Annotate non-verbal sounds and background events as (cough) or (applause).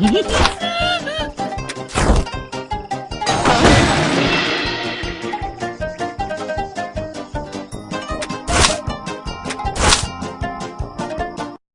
Hehehehe (laughs)